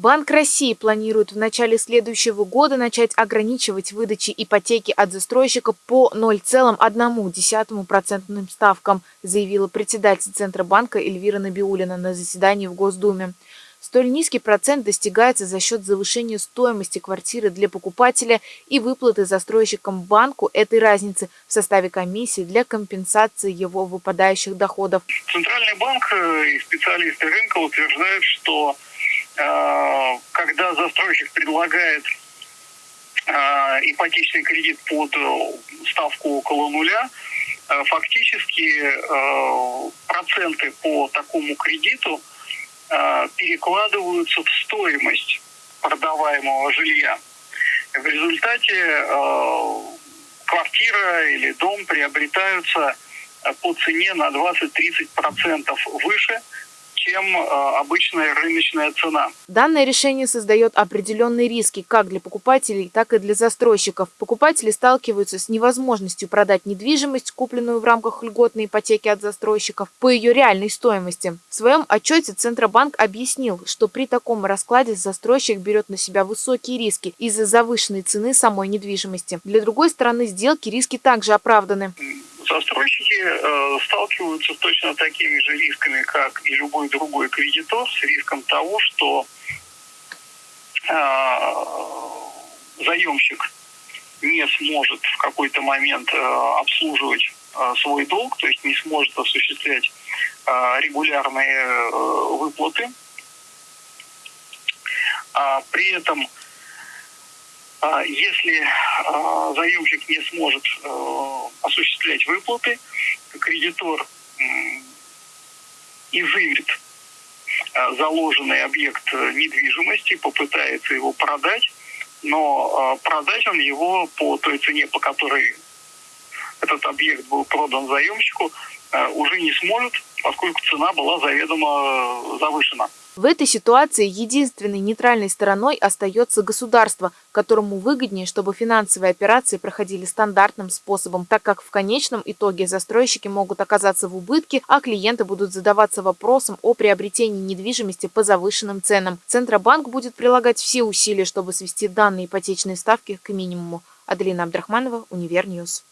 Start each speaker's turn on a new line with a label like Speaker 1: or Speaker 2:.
Speaker 1: Банк России планирует в начале следующего года начать ограничивать выдачи ипотеки от застройщика по 0,1% ставкам, заявила председатель Центробанка Эльвира Набиулина на заседании в Госдуме. Столь низкий процент достигается за счет завышения стоимости квартиры для покупателя и выплаты застройщикам банку этой разницы в составе комиссии для компенсации его выпадающих доходов.
Speaker 2: Центральный банк э, и специалисты рынка утверждают, что когда застройщик предлагает э, ипотечный кредит под ставку около нуля, фактически проценты по такому кредиту Э, перекладываются в стоимость продаваемого жилья. В результате э, квартира или дом приобретаются по цене на 20-30% выше, чем э, обычная рыночная цена.
Speaker 1: Данное решение создает определенные риски как для покупателей, так и для застройщиков. Покупатели сталкиваются с невозможностью продать недвижимость, купленную в рамках льготной ипотеки от застройщиков, по ее реальной стоимости. В своем отчете Центробанк объяснил, что при таком раскладе застройщик берет на себя высокие риски из-за завышенной цены самой недвижимости. Для другой стороны сделки риски также оправданы
Speaker 2: застройщики э, сталкиваются с точно такими же рисками, как и любой другой кредитор, с риском того, что э, заемщик не сможет в какой-то момент э, обслуживать э, свой долг, то есть не сможет осуществлять э, регулярные э, выплаты. А при этом если а, заемщик не сможет э, осуществлять выплаты, кредитор изымет э, заложенный объект недвижимости, попытается его продать, но продать он его по той цене, по которой этот объект был продан заемщику, не сможет, поскольку цена была заведомо завышена.
Speaker 1: В этой ситуации единственной нейтральной стороной остается государство, которому выгоднее, чтобы финансовые операции проходили стандартным способом, так как в конечном итоге застройщики могут оказаться в убытке, а клиенты будут задаваться вопросом о приобретении недвижимости по завышенным ценам. Центробанк будет прилагать все усилия, чтобы свести данные ипотечные ставки к минимуму. Аделина Абдрахманова, Univer News.